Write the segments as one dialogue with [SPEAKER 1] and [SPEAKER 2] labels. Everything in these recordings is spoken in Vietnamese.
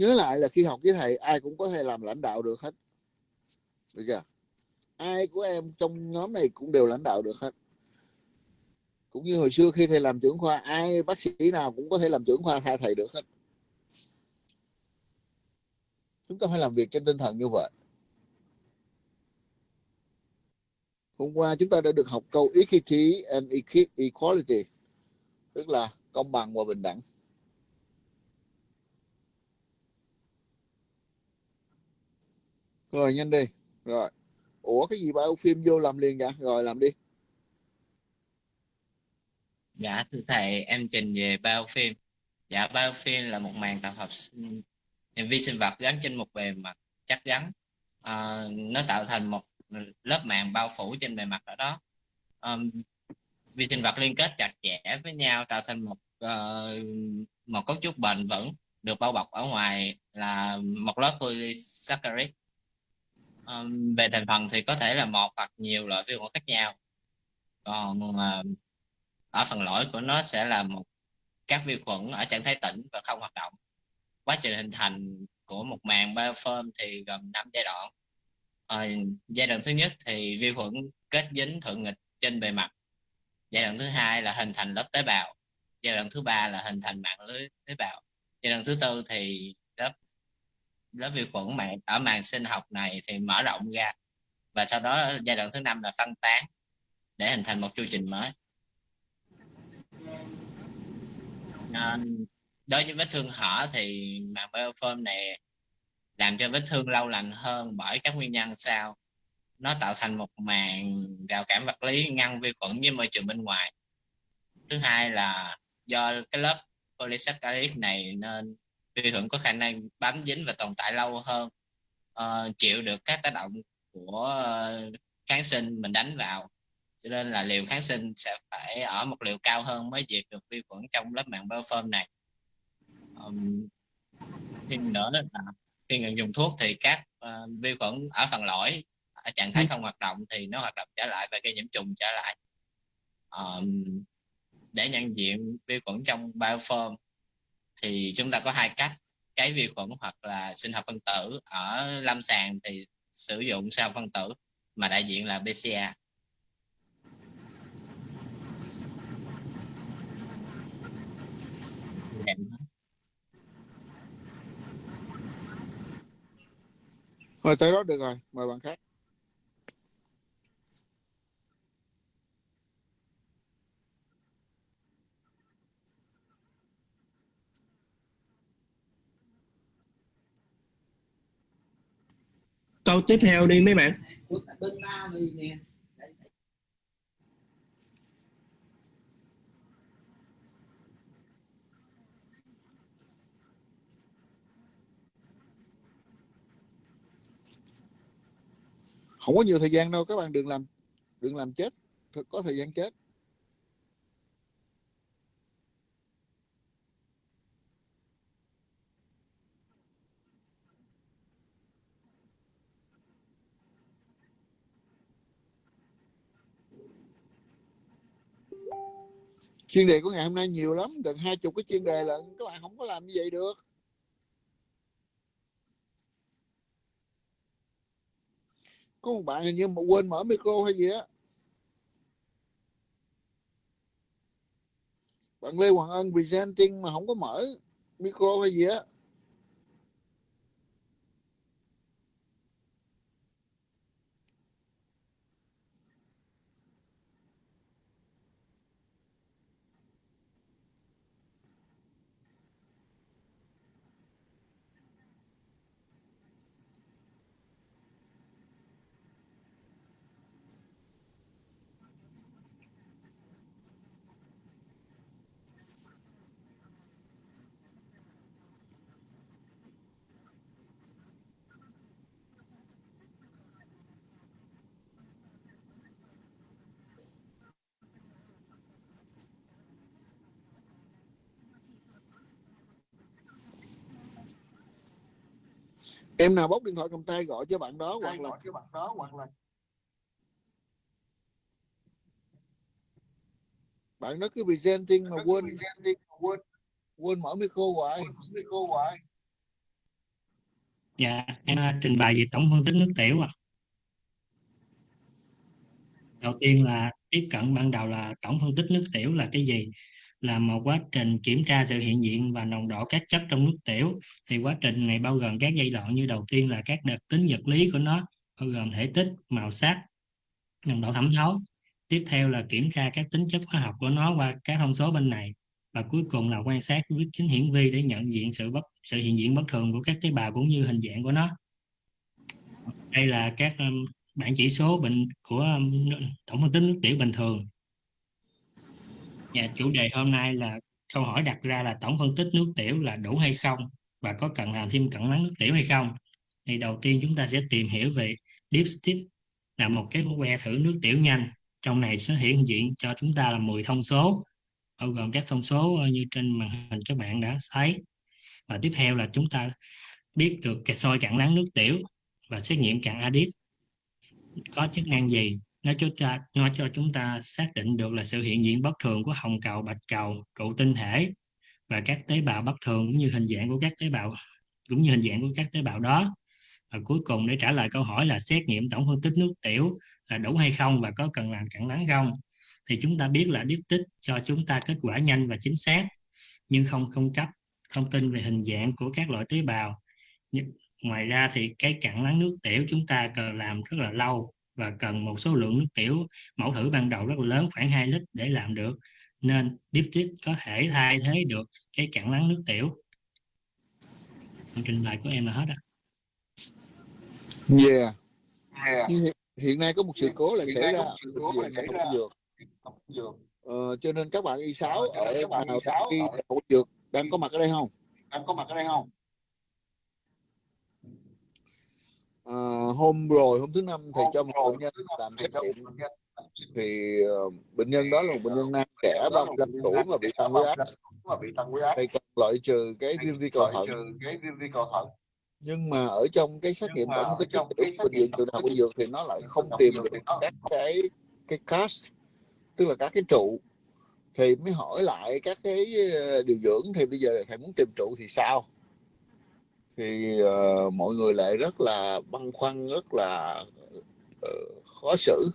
[SPEAKER 1] nhớ lại là khi học với thầy, ai cũng có thể làm lãnh đạo được hết. Được chưa? Ai của em trong nhóm này cũng đều lãnh đạo được hết. Cũng như hồi xưa khi thầy làm trưởng khoa, ai bác sĩ nào cũng có thể làm trưởng khoa thay thầy được hết. Chúng ta phải làm việc trên tinh thần như vậy. Hôm qua chúng ta đã được học câu equity and equality, tức là công bằng và bình đẳng. Rồi nhanh đi rồi ủa cái gì bao phim vô làm liền vậy rồi làm đi
[SPEAKER 2] Dạ thưa thầy, em trình về bao phim Dạ bao phim là một màng tập hợp vi sinh vật gắn trên một bề mặt chắc chắn. à, nó tạo thành một lớp màng bao phủ trên bề mặt ở đó. à, vi sinh vật liên kết chặt chẽ với nhau tạo thành một uh, một cấu trúc bền vững được bao bọc ở ngoài là một lớp polysaccharide um, về thành phần thì có thể là một hoặc nhiều loại vi khuẩn khác nhau. Còn uh, ở phần lõi của nó sẽ là một các vi khuẩn ở trạng thái tĩnh và không hoạt động. Quá trình hình thành của một màng biofilm thì gồm 5 giai đoạn. Uh, giai đoạn thứ nhất thì vi khuẩn kết dính thuận nghịch trên bề mặt. Giai đoạn thứ hai là hình thành lớp tế bào. Giai đoạn thứ ba là hình thành mạng lưới tế bào. Giai đoạn thứ tư thì lớp vi khuẩn mạng ở màng sinh học này thì mở rộng ra. Và sau đó giai đoạn thứ năm là phân tán để hình thành một chu trình mới. À, đối với vết thương hở thì màng biofilm này làm cho vết thương lâu lành hơn bởi các nguyên nhân sau. Nó tạo thành một màng rào cản vật lý ngăn vi khuẩn với môi trường bên ngoài. Thứ hai là do cái lớp polysaccharide này nên vi khuẩn có khả năng bám dính và tồn tại lâu hơn uh, chịu được các tác động của uh, kháng sinh mình đánh vào. Cho nên là liều kháng sinh sẽ phải ở một liều cao hơn mới diệt được vi khuẩn trong lớp màng biofilm này. Um, thêm nữa là khi ngừng dùng thuốc thì các uh, vi khuẩn ở phần lõi ở trạng thái không hoạt động thì nó hoạt động trở lại và gây nhiễm trùng trở lại. Um, để nhận diện vi khuẩn trong biofilm thì chúng ta có hai cách. Cái vi khuẩn hoặc là sinh học phân tử ở lâm sàng thì sử dụng sinh học phân tử mà đại diện là BCA
[SPEAKER 1] Rồi tới đó được rồi, mời bạn khác.
[SPEAKER 3] Câu tiếp theo đi mấy bạn.
[SPEAKER 1] không có nhiều thời gian đâu, các bạn đừng làm đừng làm chết, có thời gian chết chuyên đề của ngày hôm nay nhiều lắm, gần hai chục cái chuyên đề là các bạn không có làm như vậy được. Có một bạn hình như mà quên mở micro hay gì á. Bạn Lê Hoàng Ân presenting mà không có mở micro hay gì á. Em nào bốc điện thoại cầm tay gọi cho bạn đó hoặc là cho bạn đó hoặc là bạn đó cứ presenting mà quên. quên. Quên mở micro hoài. Micro hoài.
[SPEAKER 3] Dạ em trình bày về tổng phân tích nước tiểu ạ. Đầu tiên là tiếp cận ban đầu là tổng phân tích nước tiểu là cái gì là một quá trình kiểm tra sự hiện diện và nồng độ các chất trong nước tiểu. Thì quá trình này bao gồm các giai đoạn như đầu tiên là các đặc tính vật lý của nó bao gồm thể tích màu sắc nồng độ thẩm thấu. Tiếp theo là kiểm tra các tính chất hóa học của nó qua các thông số bên này. Và cuối cùng là quan sát với kính hiển vi để nhận diện sự bất sự hiện diện bất thường của các tế bào cũng như hình dạng của nó. Đây là các um, bảng chỉ số bệnh của um, tổng phân tích nước tiểu bình thường. Dạ, chủ đề hôm nay là câu hỏi đặt ra là tổng phân tích nước tiểu là đủ hay không và có cần làm thêm cận lắng nước tiểu hay không? Thì đầu tiên chúng ta sẽ tìm hiểu về dipstick là một cái que thử nước tiểu nhanh. Trong này sẽ hiện diện cho chúng ta là 10 thông số bao gồm các thông số ờ, như trên màn hình các bạn đã thấy. Và tiếp theo là chúng ta biết được cái soi cặn lắng nước tiểu và xét nghiệm cặn adip có chức năng gì nó cho nó cho chúng ta xác định được là sự hiện diện bất thường của hồng cầu, bạch cầu trụ tinh thể và các tế bào bất thường cũng như hình dạng của các tế bào, cũng như hình dạng của các tế bào đó. Và cuối cùng để trả lời câu hỏi là xét nghiệm tổng phân tích nước tiểu là đủ hay không và có cần làm cặn lắng không, thì chúng ta biết là điếp tích cho chúng ta kết quả nhanh và chính xác, nhưng không cung cấp thông tin về hình dạng của các loại tế bào. Ngoài ra thì cái cặn lắng nước tiểu chúng ta cần làm rất là lâu và cần một số lượng nước tiểu mẫu thử ban đầu rất là lớn khoảng 2 lít để làm được nên diptych có thể thay thế được cái cặn nắng nước tiểu trình bày của em là hết ạ
[SPEAKER 1] yeah. yeah. hiện nay có một sự cố là xảy ra dược ờ, cho nên các bạn y sáu ờ, ở các bạn y sáu y dược đang có mặt ở đây không
[SPEAKER 4] đang có mặt ở đây không
[SPEAKER 1] à, hôm rồi hôm thứ năm thì cho một bệnh nhân làm xét nghiệm thì uh, bệnh nhân đó là một bệnh nhân nam trẻ 35 tuổi và bị tăng huyết áp.
[SPEAKER 4] và bị tăng huyết áp.
[SPEAKER 1] Thì cần loại trừ cái viêm vi cầu thận.
[SPEAKER 4] cái
[SPEAKER 1] nhưng mà ở trong cái xét nghiệm tổng cái chất bệnh viện trường đại học y dược thì nó lại không tìm được các cái cái cast tức là các cái trụ. Thì mới hỏi lại các cái ờ, điều dưỡng thì bây giờ thầy muốn tìm trụ thì sao thì uh, mọi người lại rất là băn khoăn rất là uh, khó xử.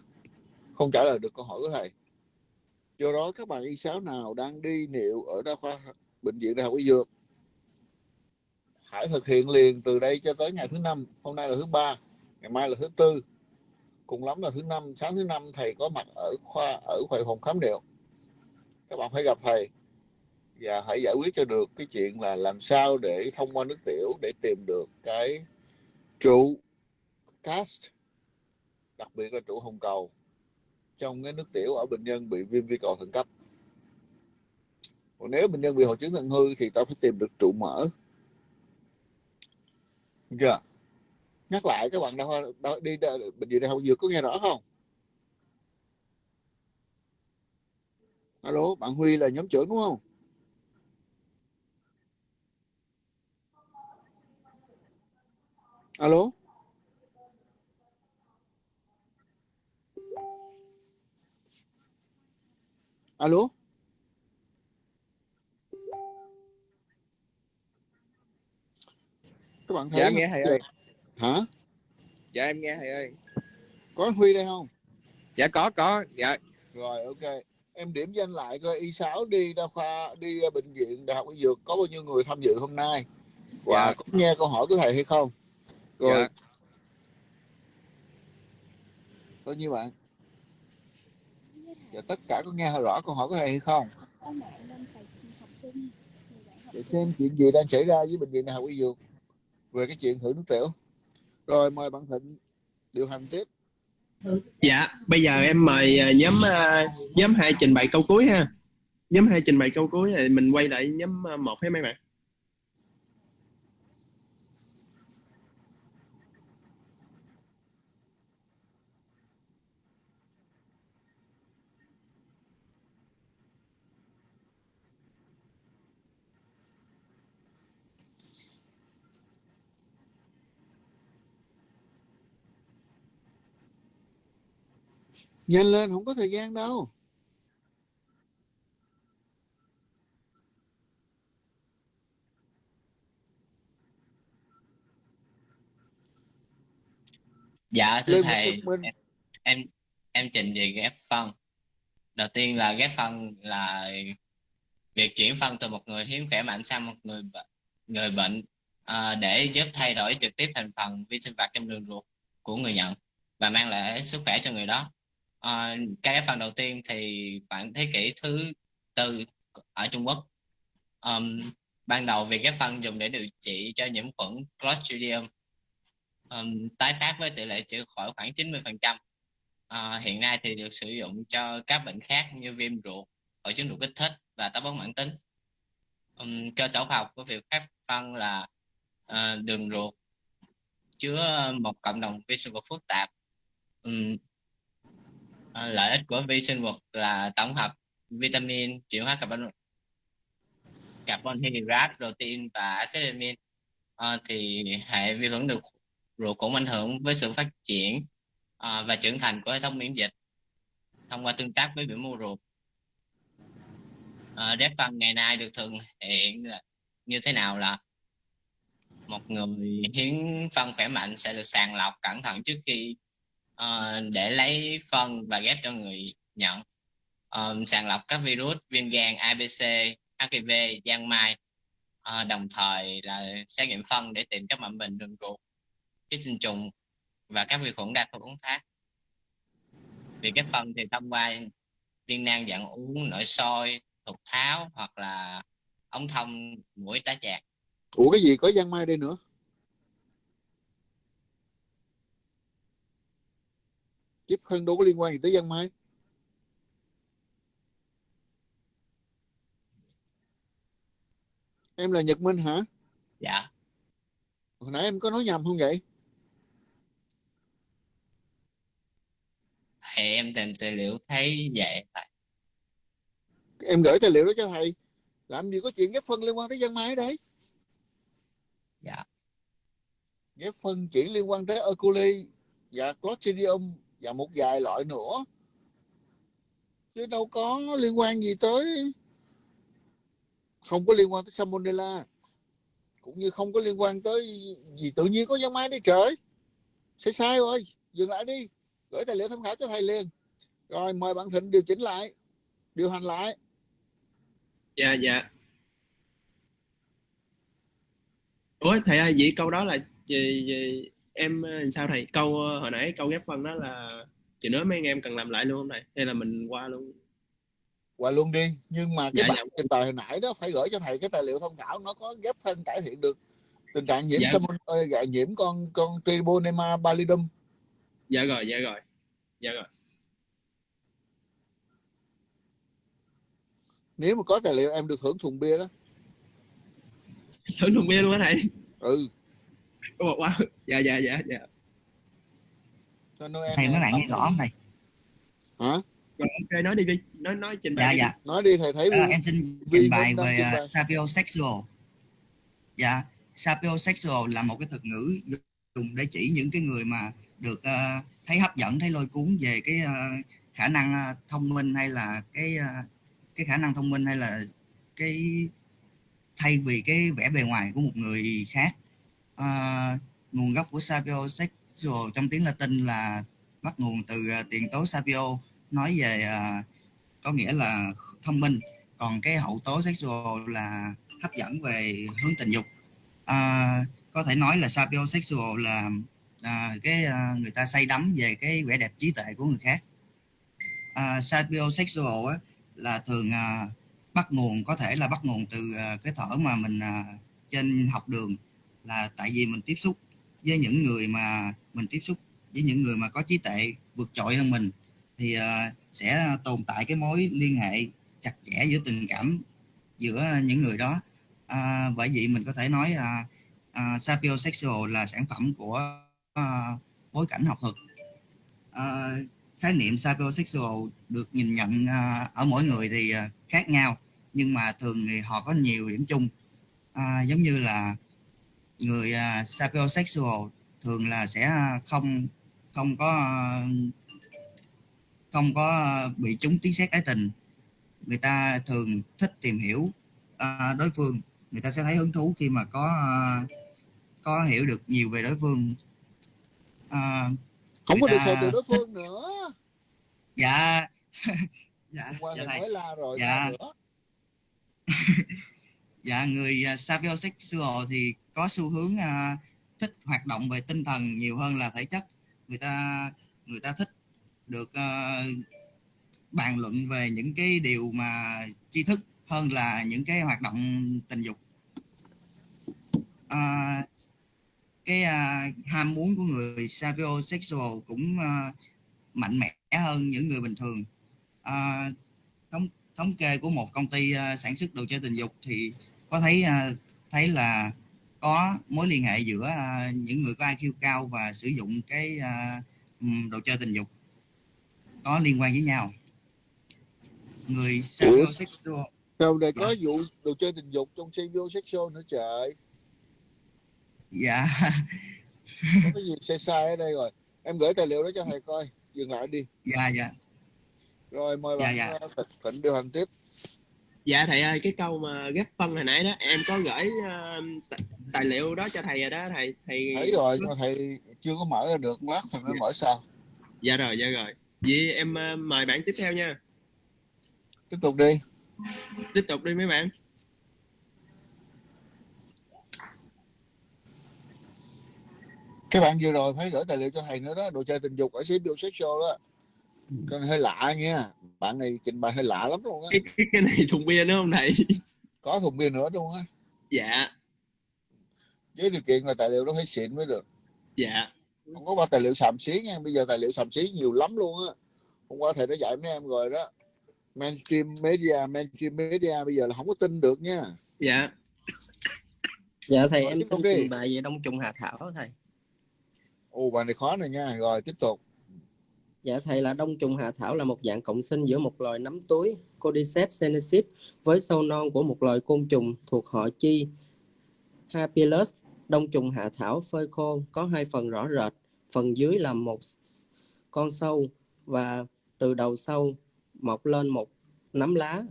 [SPEAKER 1] Không trả lời được câu hỏi của thầy. Do đó các bạn y sáu nào đang đi niệu ở đa khoa bệnh viện đại học y dược hãy thực hiện liền từ đây cho tới ngày thứ năm. Hôm nay là thứ ba ngày mai là thứ tư. Cùng lắm là thứ năm. Sáng thứ năm thầy có mặt ở khoa ở khoa phòng khám niệu. Các bạn phải gặp thầy và hãy giải quyết cho được cái chuyện là làm sao để thông qua nước tiểu để tìm được cái trụ cast đặc biệt là trụ hồng cầu. Trong cái nước tiểu ở bệnh nhân bị viêm vi cầu thận cấp. Còn nếu bệnh nhân bị hội chứng thận hư thì ta phải tìm được trụ mỡ chưa dạ. nhắc lại các bạn đâu, đâu đi bệnh viện đại học dược có nghe rõ không? Alo bạn huy là nhóm trưởng đúng không? Alo? Alo? Các bạn thấy
[SPEAKER 4] dạ em nghe thầy ơi.
[SPEAKER 1] Hả?
[SPEAKER 4] Dạ em nghe thầy ơi.
[SPEAKER 1] Có huy đây không?
[SPEAKER 4] Dạ có có. Dạ.
[SPEAKER 1] Rồi ok. Em điểm danh lại coi y 6 đi đa khoa đi ờ, bệnh viện đại học y dược có bao nhiêu người tham dự hôm nay? Và dạ. có nghe câu hỏi của thầy hay không rồi. Dạ. bao nhiêu bạn? Dạ, tất cả có nghe rõ câu hỏi của thầy hay không? Để xem chuyện gì đang xảy ra với bệnh viện đại học y dược về cái chuyện thử nước tiểu. Rồi mời bạn thịnh điều hành tiếp.
[SPEAKER 5] Dạ bây giờ em mời à, nhóm à, nhóm hai trình bày câu cuối ha. Nhóm hai trình bày câu cuối thì mình quay lại nhóm à, một hay mấy bạn
[SPEAKER 1] nhanh lên không có thời gian đâu.
[SPEAKER 2] Dạ thưa
[SPEAKER 1] Lê
[SPEAKER 2] thầy em em trình về ghép phân. Đầu tiên là ghép phân là việc chuyển phân từ một người hiến khỏe mạnh sang một người người bệnh à, để giúp thay đổi trực tiếp thành phần vi sinh vật trong đường ruột của người nhận và mang lại sức khỏe cho người đó à, cái phần đầu tiên thì khoảng thế kỷ thứ tư ở Trung Quốc um, ban đầu việc cái phân dùng để điều trị cho nhiễm khuẩn Clostridium um, tái phát với tỷ lệ chữa khỏi khoảng 90%. À, ờ, hiện nay thì được sử dụng cho các bệnh khác như viêm ruột, hội chứng ruột kích thích và táo bón mãn tính. Um, cơ tổ học của việc phát phân là uh, đường ruột chứa một cộng đồng vi sinh vật phức tạp. Um, Ờ, lợi ích của vi sinh vật là tổng hợp vitamin, chuyển hóa carbon carbon hydrate, protein và acid amin. À, thì hệ vi khuẩn được ruột cũng ảnh hưởng với sự phát triển à, và trưởng thành của hệ thống miễn dịch thông qua tương tác với biểu mô ruột. À, rét phân ngày nay được thực hiện là như thế nào là một người hiến phân khỏe mạnh sẽ được sàng lọc cẩn thận trước khi uh, để lấy phân và ghép cho người nhận. Uh, sàng lọc các virus viêm gan ABC HIV giang mai. Uh, đồng thời là xét nghiệm phân để tìm các mầm bệnh đường ruột ký sinh trùng và các vi khuẩn đa phần uống thác thì cái phân thì thông qua viên nang dạng uống nội soi thục tháo hoặc là ống thông mũi tá chạc.
[SPEAKER 1] Ủa cái gì có giang mai đây nữa? Chip phân đâu có liên quan gì tới giang mai em là Nhật Minh hả?
[SPEAKER 2] Dạ.
[SPEAKER 1] Hồi nãy em có nói nhầm không vậy?
[SPEAKER 2] Thì em tìm tài liệu thấy vậy tại
[SPEAKER 1] em gửi tài liệu đó cho thầy. Làm gì có chuyện ghép phân liên quan tới giang mai đấy?
[SPEAKER 2] Dạ.
[SPEAKER 1] Ghép phân chỉ liên quan tới E. coli và Clostridium và một vài loại nữa. Chứ đâu có liên quan gì tới không có liên quan tới Salmonella. Cũng như không có liên quan tới gì tự nhiên có giang mai đấy trời. Sai sai rồi dừng lại đi. Gửi tài liệu tham khảo cho thầy liền. Rồi mời bạn Thịnh điều chỉnh lại điều hành lại.
[SPEAKER 5] Dạ dạ. Ủa thầy ơi vậy câu đó là gì, gì em ờ, sao thầy? Câu ờ, hồi nãy câu ghép phân đó là chị nói mấy anh em cần làm lại luôn không thầy? Hay là mình qua luôn?
[SPEAKER 1] Qua luôn đi. Nhưng mà cái
[SPEAKER 5] Dạ,
[SPEAKER 1] bạn trình bày hồi nãy đó phải gửi cho thầy cái tài liệu tham khảo nó có ghép phân cải thiện được. Tình trạng nhiễm
[SPEAKER 5] Dạ.
[SPEAKER 1] salmon ơi, dạ, nhiễm con con Tribonema pallidum.
[SPEAKER 5] Dạ rồi dạ rồi. Dạ rồi.
[SPEAKER 1] Nếu mà có tài liệu em được hưởng thùng bia đó.
[SPEAKER 5] Thử luôn bia luôn á thầy?
[SPEAKER 1] Ừ
[SPEAKER 5] Ủa, wow. dạ dạ dạ dạ.
[SPEAKER 1] Cho Noel
[SPEAKER 6] thầy bạn
[SPEAKER 1] xong
[SPEAKER 6] nghe rõ không thầy?
[SPEAKER 1] Hả?
[SPEAKER 5] Rồi ok nói đi đi. Nói nói trình
[SPEAKER 6] dạ
[SPEAKER 5] bày đi.
[SPEAKER 6] dạ.
[SPEAKER 1] Nói đi thầy thấy vui
[SPEAKER 6] em xin trình bày về uh, sapiosexual. Dạ sapiosexual là một cái thuật ngữ dùng để chỉ những cái người mà được ờ, thấy hấp dẫn thấy lôi cuốn về cái ờ, khả năng ờ, thông minh hay là cái ờ, cái khả năng thông minh hay là cái thay vì cái vẻ bề ngoài của một người khác Ờ, nguồn gốc của sapiosexual trong tiếng Latin là bắt nguồn từ ờ, tiền tố sapio nói về ờ, có nghĩa là thông minh. Còn cái hậu tố sexual là hấp dẫn về hướng tình dục. À, có thể nói là sapiosexual là à, cái à, người ta say đắm về cái vẻ đẹp trí tuệ của người khác. À, sapiosexual á, là thường à, bắt nguồn có thể là bắt nguồn từ à, cái thở mà mình à, trên học đường là tại vì mình tiếp xúc với những người mà mình tiếp xúc với những người mà có trí tuệ vượt trội hơn mình thì ờ, sẽ tồn tại cái mối liên hệ chặt chẽ giữa tình cảm giữa những người đó. À, bởi vậy mình có thể nói à, à, sapiosexual là sản phẩm của à, bối cảnh học thuật. À, khái niệm sapiosexual được nhìn nhận à, ở mỗi người thì à, khác nhau nhưng mà thường thì họ có nhiều điểm chung. À, giống như là người à, sapiosexual thường là sẽ không không có à, không có bị trúng tiếng sét ái tình. Người ta thường thích tìm hiểu à, đối phương. Người ta sẽ thấy hứng thú khi mà có à, có hiểu được nhiều về đối phương. À,
[SPEAKER 1] không có được xài từ đối phương nữa.
[SPEAKER 6] Dạ. Dạ
[SPEAKER 1] hôm qua
[SPEAKER 6] dạ
[SPEAKER 1] thầy mới la rồi
[SPEAKER 6] Dạ.
[SPEAKER 1] nữa
[SPEAKER 6] dạ người à, uh, sapiosexual thì có xu hướng à, thích hoạt động về tinh thần nhiều hơn là thể chất. Người ta người ta thích được à, bàn luận về những cái điều mà tri thức hơn là những cái hoạt động tình dục. À, cái à, ham muốn của người sapiosexual cũng à, mạnh mẽ hơn những người bình thường. À, thống thống kê của một công ty à, sản xuất đồ chơi tình dục thì có thấy à, thấy là có mối liên hệ giữa à, những người có IQ cao và sử dụng cái à, ừm, đồ chơi tình dục có liên quan với nhau? Người sapiosexual
[SPEAKER 1] Rồi đây có vụ đồ chơi tình dục trong sapiosexual nữa trời?
[SPEAKER 6] Dạ.
[SPEAKER 1] Có gì sai sai ở đây rồi? Em gửi tài liệu đó cho thầy coi dừng lại đi.
[SPEAKER 6] Dạ dạ.
[SPEAKER 1] Rồi mời
[SPEAKER 6] Dạ,
[SPEAKER 1] bạn
[SPEAKER 6] dạ.
[SPEAKER 1] Thịnh điều hành tiếp
[SPEAKER 5] dạ thầy ơi cái câu mà ghép phân hồi nãy đó em có gửi ờ, tài liệu đó cho thầy rồi đó thầy thầy
[SPEAKER 1] thấy rồi nhưng mà thầy chưa có mở ra được lát thầy mới mở sao?
[SPEAKER 5] Dạ rồi dạ rồi. Vậy em ờ, mời bạn tiếp theo nha.
[SPEAKER 1] Tiếp tục đi.
[SPEAKER 5] Tiếp tục đi mấy bạn.
[SPEAKER 1] Cái bạn vừa rồi phải gửi tài liệu cho thầy nữa đó đồ chơi tình dục ở sapiosexual đó cái này hơi lạ nha bạn này trình bày hơi lạ lắm luôn á.
[SPEAKER 5] Cái, cái cái này thùng bia nữa không thầy?
[SPEAKER 1] Có thùng bia nữa luôn á.
[SPEAKER 5] Dạ.
[SPEAKER 1] Với điều kiện là tài liệu đó phải xịn mới được.
[SPEAKER 5] Dạ.
[SPEAKER 1] Không có qua tài liệu xàm xí nha. Bây giờ tài liệu xàm xí nhiều lắm luôn á. Hôm qua thầy đã dạy mấy em rồi đó. Mainstream media mainstream media bây giờ là không có tin được nha.
[SPEAKER 5] Dạ.
[SPEAKER 7] Dạ thầy
[SPEAKER 1] Rồi,
[SPEAKER 7] em xin trình bày về đông trùng hạ thảo thầy.
[SPEAKER 1] ồ bài này khó này nha. Rồi tiếp tục
[SPEAKER 7] Dạ thầy là đông trùng hạ thảo là một dạng cộng sinh giữa một loài nấm túi Cordyceps senecis với sâu non của một loài côn trùng thuộc họ chi Hapilus. Đông trùng hạ thảo phơi khô có hai phần rõ rệt, phần dưới là một con sâu và từ đầu sâu mọc lên một nấm lá.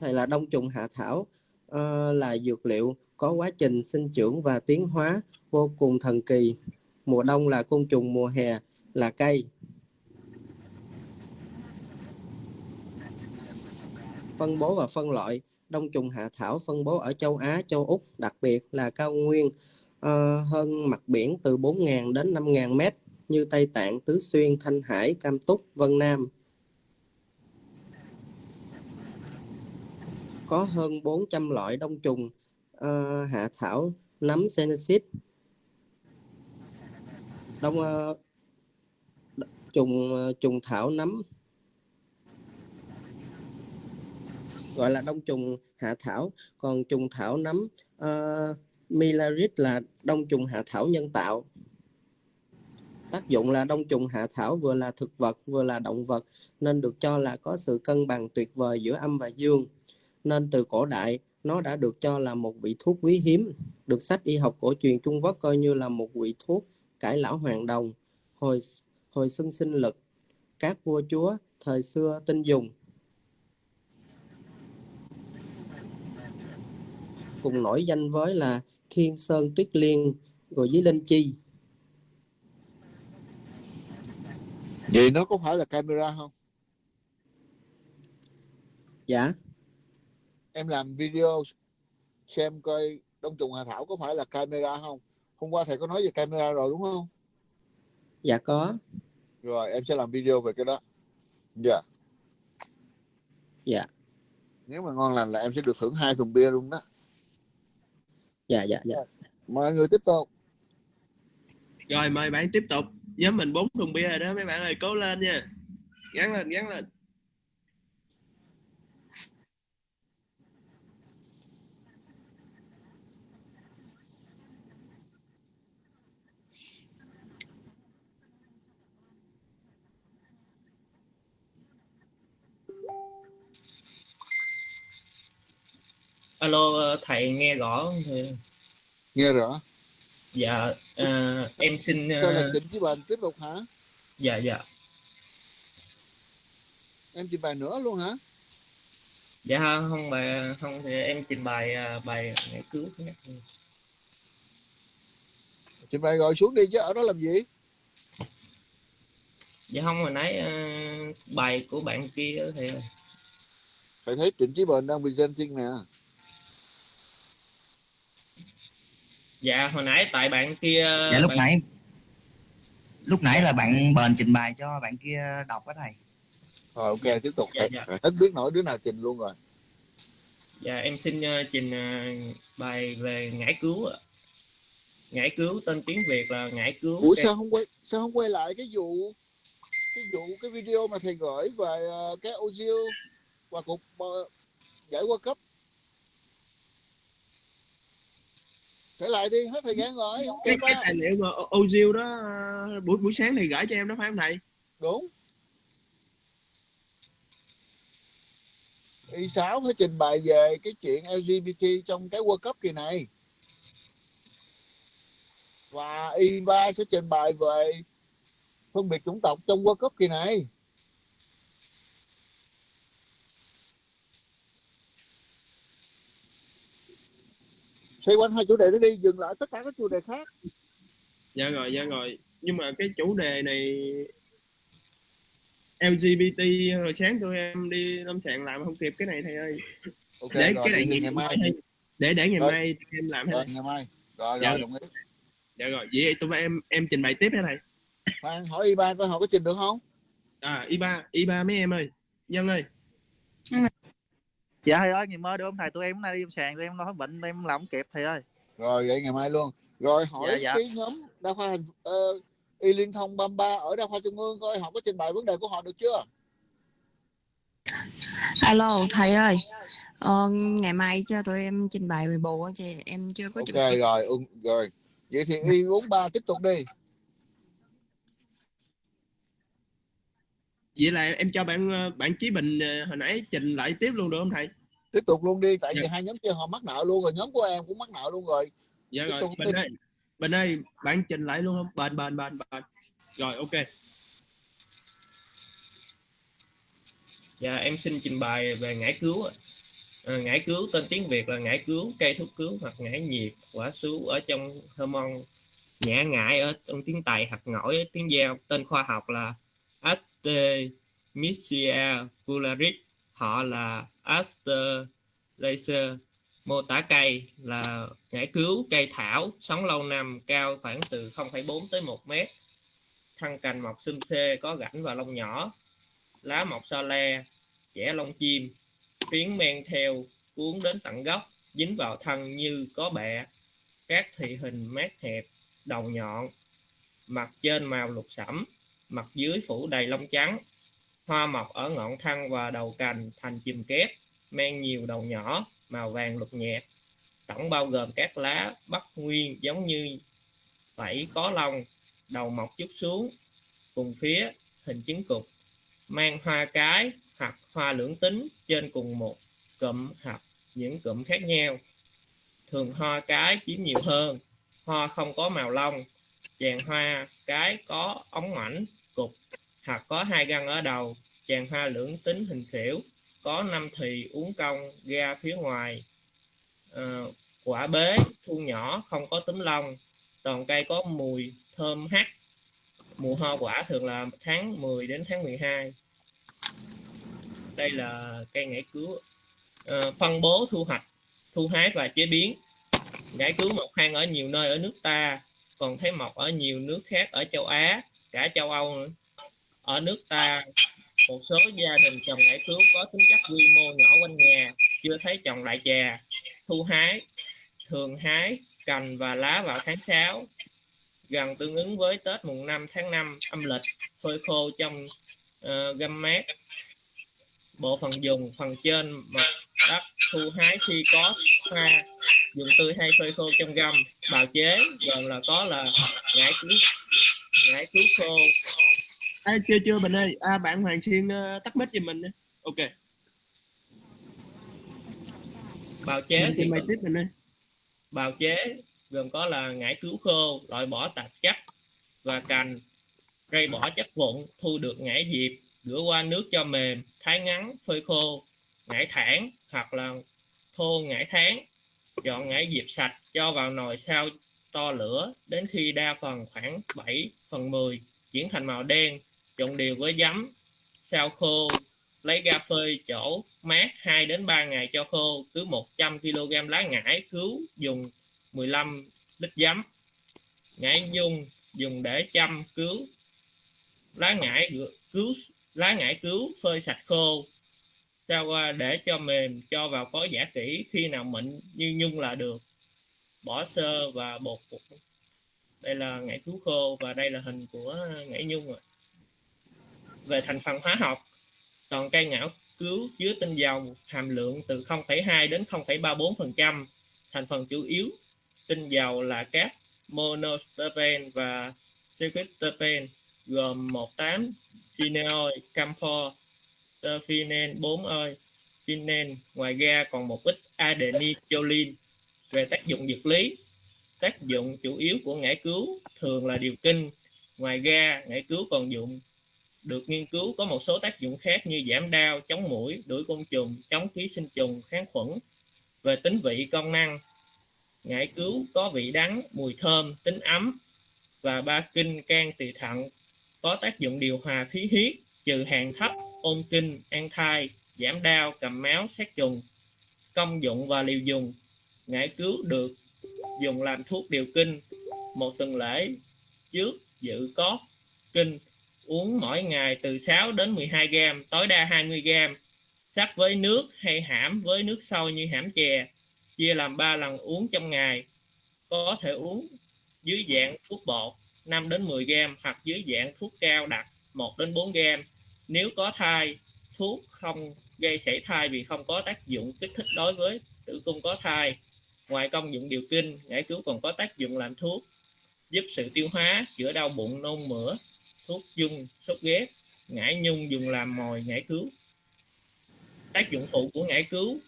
[SPEAKER 7] Thầy là đông trùng hạ thảo uh, là dược liệu có quá trình sinh trưởng và tiến hóa vô cùng thần kỳ mùa đông là côn trùng mùa hè là cây. Phân bố và phân loại. Đông trùng hạ thảo phân bố ở châu Á châu Úc đặc biệt là cao nguyên uh, hơn mặt biển từ 4.000 đến 5.000 mét như Tây Tạng, Tứ Xuyên, Thanh Hải, Cam Túc, Vân Nam. Có hơn 400 loại đông trùng uh, hạ thảo nấm senesis, đông ờ, trùng ờ, trùng thảo nấm. Gọi là đông trùng hạ thảo. Còn trùng thảo nấm ờ, uh, Milaris là đông trùng hạ thảo nhân tạo. Tác dụng là đông trùng hạ thảo vừa là thực vật vừa là động vật nên được cho là có sự cân bằng tuyệt vời giữa âm và dương. Nên từ cổ đại nó đã được cho là một vị thuốc quý hiếm được sách y học cổ truyền Trung Quốc coi như là một vị thuốc cải lão hoàng đồng hồi hồi xuân sinh lực. Các vua chúa thời xưa tin dùng. Cùng nổi danh với là Thiên Sơn Tuyết Liên rồi với Linh Chi.
[SPEAKER 1] Vậy nó có phải là camera không?
[SPEAKER 7] Dạ.
[SPEAKER 1] Em làm video xem coi đông trùng hạ thảo có phải là camera không hôm qua thầy có nói về camera rồi đúng không?
[SPEAKER 7] Dạ có.
[SPEAKER 1] Rồi em sẽ làm video về cái đó. Dạ.
[SPEAKER 7] Dạ.
[SPEAKER 1] Nếu mà ngon lành là em sẽ được thưởng hai thùng bia luôn đó.
[SPEAKER 7] Dạ dạ dạ.
[SPEAKER 1] Mời người tiếp tục.
[SPEAKER 5] Rồi mời bạn tiếp tục. Nhóm mình bốn thùng bia rồi đó mấy bạn ơi. Cố lên nha. Gắn lên gắn lên
[SPEAKER 8] Alo thầy nghe rõ không thầy?
[SPEAKER 1] nghe rõ.
[SPEAKER 8] Dạ ờ, em xin
[SPEAKER 1] cho là
[SPEAKER 8] ờ,
[SPEAKER 1] trình với bài tiếp tục hả?
[SPEAKER 8] Dạ dạ.
[SPEAKER 1] Em trình bày nữa luôn hả?
[SPEAKER 8] Dạ không bài không thì em trình bày ờ, bài ngày cứu
[SPEAKER 1] trình bày rồi xuống đi chứ ở đó làm gì?
[SPEAKER 8] Dạ không hồi nãy ờ, bài của bạn kia đó thầy
[SPEAKER 1] thấy trịnh chí bền đang presenting nè
[SPEAKER 8] dạ hồi nãy tại bạn kia
[SPEAKER 6] dạ lúc
[SPEAKER 8] bạn-
[SPEAKER 6] nãy lúc nãy là bạn bền trình bày cho bạn kia đọc đó thầy
[SPEAKER 1] rồi ok tiếp tục
[SPEAKER 8] Dạ, dạ.
[SPEAKER 1] hết biết nổi đứa nào trình luôn rồi
[SPEAKER 8] Dạ em xin ờ, trình ờ, bài về ngải cứu ạ. Ngải cứu tên tiếng Việt là ngải cứu.
[SPEAKER 1] ủa
[SPEAKER 8] cây-
[SPEAKER 1] sao không quay sao không quay lại cái vụ cái vụ cái video mà thầy gửi về ờ, cái Ozil và cục ờ, giải World Cup trở lại đi hết thời gian rồi không
[SPEAKER 5] cái cái tài liệu mà Ozil đó ờ, buổi buổi sáng thì gửi cho em đó phải không thầy?
[SPEAKER 1] Đúng. Y6 phải trình bày về cái chuyện LGBT trong cái World Cup kỳ này. Và Y3 sẽ trình bày về phân biệt chủng tộc trong World Cup kỳ này xoay quanh hai chủ đề đó đi dừng lại tất cả các chủ đề khác.
[SPEAKER 5] Dạ rồi dạ rồi. Nhưng mà cái chủ đề này LGBT hồi sáng tụi em đi lâm sàng làm không kịp cái này thầy ơi.
[SPEAKER 1] Ok
[SPEAKER 5] để
[SPEAKER 1] rồi
[SPEAKER 5] cái này ngày
[SPEAKER 1] ngày mai.
[SPEAKER 5] để để ngày
[SPEAKER 1] Rồi.
[SPEAKER 5] mai em làm
[SPEAKER 1] rồi
[SPEAKER 5] hay
[SPEAKER 1] ngày mai. Rồi
[SPEAKER 5] Dạ.
[SPEAKER 1] rồi đồng ý.
[SPEAKER 5] Dạ rồi vậy tụi em em trình bày tiếp hả thầy?
[SPEAKER 1] Khoan hỏi Y3 coi họ có trình được không?
[SPEAKER 5] À y ba y ba mấy em ơi. Nhân ơi
[SPEAKER 9] dạ thầy ơi ngày mai được không thầy tụi em hôm nay đi sàn tụi em nói bệnh tụi em làm không kịp thầy ơi.
[SPEAKER 1] Rồi vậy ngày mai luôn. Rồi hỏi
[SPEAKER 9] Dạ, dạ.
[SPEAKER 1] cái nhóm đa khoa thành ờ, y liên thông 33 ở đa khoa trung ương coi họ có trình bày vấn đề của họ được chưa?
[SPEAKER 10] Alo thầy ơi. Ờ, ngày mai cho tụi em trình bày về bù á chị. Em chưa có
[SPEAKER 1] ok
[SPEAKER 10] chuẩn bị.
[SPEAKER 1] rồi ừ, rồi. Vậy thì y 43 tiếp tục đi.
[SPEAKER 5] Vậy là em cho bạn ờ, bạn Chí Bình ờ, hồi nãy trình lại tiếp luôn được không thầy
[SPEAKER 1] tiếp tục luôn đi tại vì
[SPEAKER 5] Dạ.
[SPEAKER 1] hai nhóm kia họ mắc nợ luôn rồi nhóm của em cũng mắc nợ luôn rồi
[SPEAKER 5] dạ
[SPEAKER 1] Tiếp
[SPEAKER 5] rồi
[SPEAKER 1] đi.
[SPEAKER 5] ơi Bình ơi bạn trình lại luôn không bền bền bền bền rồi ok
[SPEAKER 8] Dạ em xin trình bày về ngải cứu. Ờ, ngải cứu tên tiếng Việt là ngải cứu, cây thuốc cứu hoặc ngải nhiệt, quả sú ở trong hormone nhã ngải ở trong tiếng Tây hoặc ngỏi ở tiếng Giao. Tên khoa học là Artemisia vulgaris. Họ là Aster Mô tả cây là ngải cứu, cây thảo, sống lâu năm, cao khoảng từ 0,4 tới 1 mét. Thân cành mọc xum xê, có rãnh và lông nhỏ, lá mọc so le, chẻ lông chim, phiến men theo cuốn đến tận gốc, dính vào thân như có bẹ, các thị hình mát hẹp, đầu nhọn, mặt trên màu lục sẫm, mặt dưới phủ đầy lông trắng, hoa mọc ở ngọn thân và đầu cành thành chùm kép, men nhiều đầu nhỏ, màu vàng lục nhạt, tổng bao gồm các lá bắt nguyên giống như vảy có lông, đầu mọc chút xuống, cùng phía hình trứng cục mang hoa cái hoặc hoa lưỡng tính trên cùng một cụm hoặc những cụm khác nhau. Thường hoa cái chiếm nhiều hơn, hoa không có màu lông, chàng hoa cái có ống mảnh, cục hoặc có hai găng ở đầu, chàng hoa lưỡng tính hình khỉu, có năm thì uống cong ra phía ngoài. à, quả bế, thu nhỏ, không có túm lông, toàn cây có mùi thơm hắc. Mùa hoa quả thường là tháng 10 đến tháng 12 đây là cây ngải cứu à, phân bố thu hoạch thu hái và chế biến ngải cứu mọc hang ở nhiều nơi ở nước ta còn thấy mọc ở nhiều nước khác ở châu Á cả châu Âu nữa ở nước ta một số gia đình trồng ngải cứu có tính chất quy mô nhỏ quanh nhà chưa thấy trồng đại trà thu hái thường hái cành và lá vào tháng 6 gần tương ứng với Tết mùng 5 tháng 5 âm lịch phơi khô trong ờ, uh, găm mát. Bộ phận dùng phần trên mặt đất thu hái khi có hoa dùng tươi hay phơi khô trong găm bào chế gần là có là ngải cứu ngải cứu khô
[SPEAKER 5] à, chưa chưa Bình ơi. À, bạn Hoàng Xuyên uh, tắt mic giùm mình nha. ok.
[SPEAKER 8] Bào chế
[SPEAKER 5] Mình
[SPEAKER 8] thì có-
[SPEAKER 5] tiếp Bình ơi.
[SPEAKER 8] Bào chế gồm có là ngải cứu khô loại bỏ tạp chất và cành rây bỏ chất vụn thu được ngải diệp rửa qua nước cho mềm thái ngắn phơi khô ngải thản hoặc là thô ngải tháng chọn ngải diệp sạch cho vào nồi sau to lửa đến khi đa phần khoảng 7 phần 10 chuyển thành màu đen trộn đều với giấm. Sao khô, lấy ra phơi chỗ mát 2 đến 3 ngày cho khô. Cứ 100 kg lá ngải cứu dùng 15 lít giấm. Ngải dung dùng để chăm cứu. Lá ngải cứu, lá ngải cứu phơi sạch khô. Sao qua để cho mềm, cho vào có giả kỹ. Khi nào mịn như nhung là được. Bỏ sơ và bột bột đây là ngải cứu khô và đây là hình của ngải nhung rồi về thành phần hóa học toàn cây ngải cứu chứa tinh dầu hàm lượng từ 0,2 đến 0,34%. Thành phần chủ yếu tinh dầu là các monosterpen và tricloterpene gồm 18 cineol camphor, terphenyl 4 ơi, phenol. Ngoài ra còn một ít adenylcholine. Về tác dụng dược lý, tác dụng chủ yếu của ngải cứu thường là điều kinh. Ngoài ra, ngải cứu còn dụng được nghiên cứu có một số tác dụng khác như giảm đau, chống mũi, đuổi côn trùng, chống ký sinh trùng, kháng khuẩn. Về tính vị công năng, ngải cứu có vị đắng, mùi thơm, tính ấm và ba kinh can tỳ thận có tác dụng điều hòa khí huyết, trừ hàng thấp, ôn kinh, an thai, giảm đau, cầm máu, sát trùng. Công dụng và liều dùng, ngải cứu được dùng làm thuốc điều kinh một tuần lễ trước dự có kinh uống mỗi ngày từ 6 đến 12 gram, tối đa 20 gram. Sắc với nước hay hãm với nước sôi như hãm chè, chia làm 3 lần uống trong ngày. Có thể uống dưới dạng thuốc bột 5 đến 10 gram hoặc dưới dạng thuốc cao đặc 1 đến 4 gram. Nếu có thai, thuốc không gây sảy thai vì không có tác dụng kích thích đối với tử cung có thai. Ngoài công dụng điều kinh, ngải cứu còn có tác dụng làm thuốc, giúp sự tiêu hóa, chữa đau bụng, nôn mửa, thuốc dung sốt ghét ngải nhung dùng làm mồi, ngải cứu. Tác dụng phụ của ngải cứu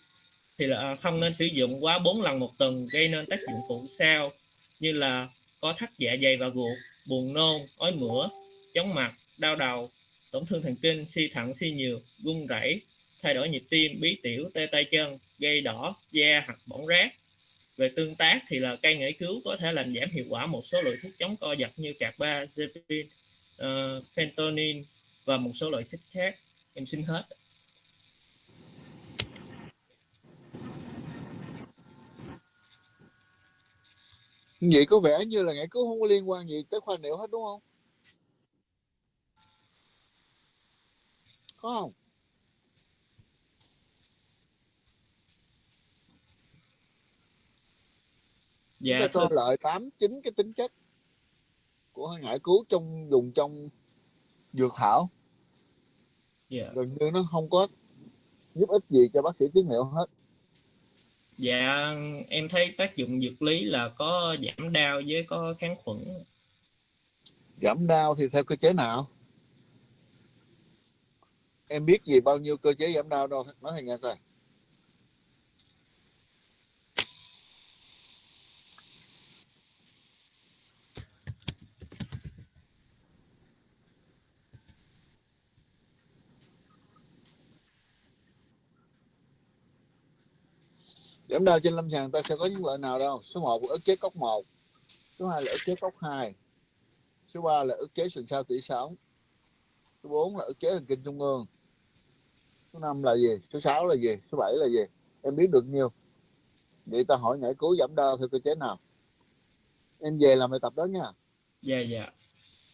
[SPEAKER 8] thì là à, không nên sử dụng quá 4 lần một tuần gây nên tác dụng phụ sau như là có thắt dạ dày và ruột, buồn nôn, ói mửa, chóng mặt, đau đầu, tổn thương thần kinh, suy thận, suy nhiều run rẩy, thay đổi nhịp tim, bí tiểu, tê tay chân gây đỏ, da hoặc bỏng rát. Về tương tác thì là cây ngải cứu có thể làm giảm hiệu quả một số loại thuốc chống co giật như carbazepine uh, fentanyl và một số loại chất khác. Em xin hết.
[SPEAKER 1] Vậy có vẻ như là ngải cứu không có liên quan gì tới khoa niệu hết đúng không? Có không?
[SPEAKER 8] Dạ
[SPEAKER 1] thưa. lợi tám chín cái tính chất của ngải cứu trong dùng trong dược thảo.
[SPEAKER 8] Dạ.
[SPEAKER 1] Gần như nó không có giúp ích gì cho bác sĩ tiết niệu hết.
[SPEAKER 8] Dạ em thấy tác dụng dược lý là có giảm đau với có kháng khuẩn.
[SPEAKER 1] Giảm đau thì theo cơ chế nào? Em biết gì bao nhiêu cơ chế giảm đau đâu nói thầy nghe coi giảm đau trên lâm sàng ta sẽ có những loại nào đâu. Số 1 là ức chế cốc 1 số 2 là ức chế cốc 2 số 3 là ức chế sừng sao tủy sống số 4 là ức chế thần kinh trung ương. Số 5 là gì? Số 6 là gì? Số 7 là gì? Em biết được nhiêu vậy ta hỏi nhảy cứu giảm đau theo cơ chế nào. Em về làm bài tập đó nha.
[SPEAKER 8] Dạ dạ.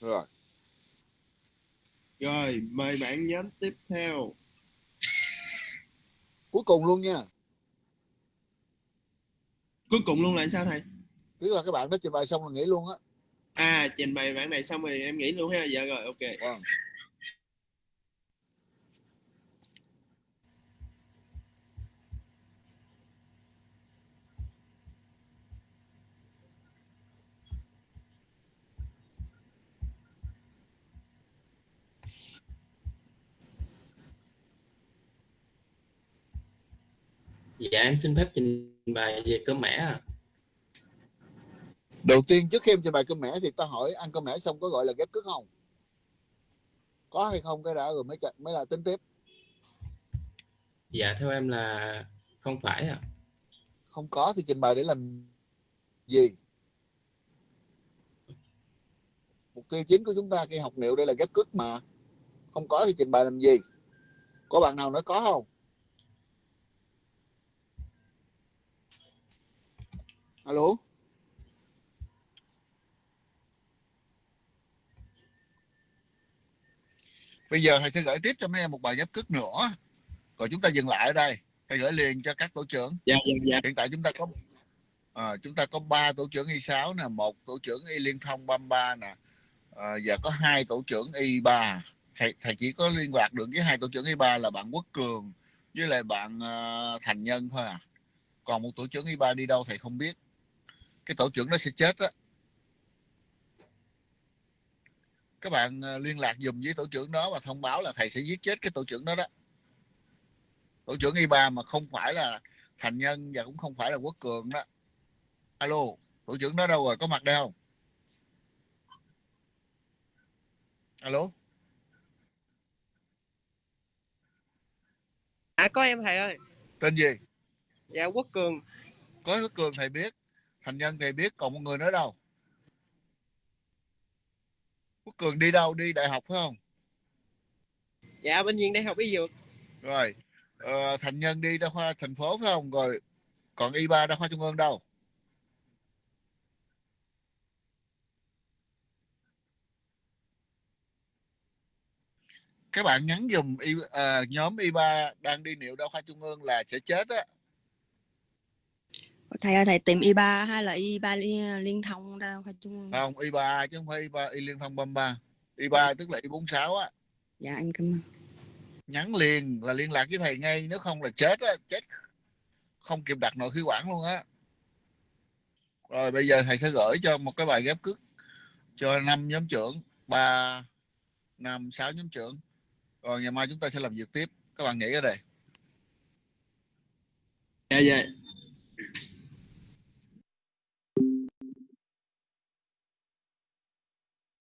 [SPEAKER 1] Rồi.
[SPEAKER 5] Rồi mời bạn nhóm tiếp theo.
[SPEAKER 1] Cuối cùng luôn nha
[SPEAKER 5] cuối cùng luôn là sao thầy?
[SPEAKER 1] Tức là các bạn đó trình bày xong rồi nghỉ luôn á.
[SPEAKER 5] À trình bày bản này xong rồi em nghỉ luôn ha. Dạ rồi ok.
[SPEAKER 1] Vâng.
[SPEAKER 11] Dạ em xin phép trình bày về cơm mẻ à.
[SPEAKER 1] đầu tiên trước khi em trình bày cơm mẻ thì ta hỏi ăn cơm mẻ xong có gọi là ghép cức không? Có hay không? Cái đã rồi mới mới là tính tiếp.
[SPEAKER 11] Dạ theo em là không phải à.
[SPEAKER 1] không có thì trình bày để làm gì? Mục tiêu chính của chúng ta khi học liệu đây là ghép cức mà. Không có thì trình bày làm gì? Có bạn nào nói có không alo? Bây giờ thầy sẽ gửi tiếp cho mấy em một bài ghép cức nữa. Rồi chúng ta dừng lại ở đây. Thầy gửi liền cho các tổ trưởng.
[SPEAKER 5] Dạ dạ dạ.
[SPEAKER 1] Hiện tại chúng ta có à, chúng ta có ba tổ trưởng y 6 nè một tổ trưởng y liên thông 33 nè à, và có hai tổ trưởng y 3 thầy, thầy chỉ có liên lạc được với hai tổ trưởng y 3 là bạn Quốc Cường với lại bạn uh, Thành Nhân thôi à. Còn một tổ trưởng y 3 đi đâu thầy không biết cái tổ trưởng nó sẽ chết á. Các bạn uh, liên lạc dùm với tổ trưởng đó và thông báo là thầy sẽ giết chết cái tổ trưởng đó đó. Tổ trưởng y 3 mà không phải là Thành Nhân và cũng không phải là Quốc Cường đó. Alo tổ trưởng đó đâu rồi? Có mặt đây không? Alo?
[SPEAKER 12] À có em thầy ơi.
[SPEAKER 1] tên gì?
[SPEAKER 12] Dạ Quốc Cường.
[SPEAKER 1] có Quốc Cường thầy biết Thành Nhân thầy biết còn một người nữa đâu. Quốc Cường đi đâu? Đi đại học phải không?
[SPEAKER 12] Dạ bên viện đại học y dược.
[SPEAKER 1] rồi ờ, Thành Nhân đi đa khoa thành phố phải không? Rồi còn y 3 đa khoa trung ương đâu? Các bạn nhắn dùm y, à, nhóm y 3 đang đi liệu đa khoa trung ương là sẽ chết á
[SPEAKER 10] thầy ơi thầy tìm y 3 hay là y 3 liên, liên thông đâu phải chung
[SPEAKER 1] không? Y 3 chứ không phải y 3 y liên thông 33 y 3 tức là y 46 á.
[SPEAKER 10] Dạ em cảm ơn.
[SPEAKER 1] Nhắn liền là liên lạc với thầy ngay nếu không là chết á chết. Không kịp đặt nội khí quản luôn á. Rồi bây giờ thầy sẽ gửi cho một cái bài ghép cức cho năm nhóm trưởng ba năm sáu nhóm trưởng. Rồi ngày mai chúng ta sẽ làm việc tiếp. Các bạn nghĩ ở đây.
[SPEAKER 5] Dạ dạ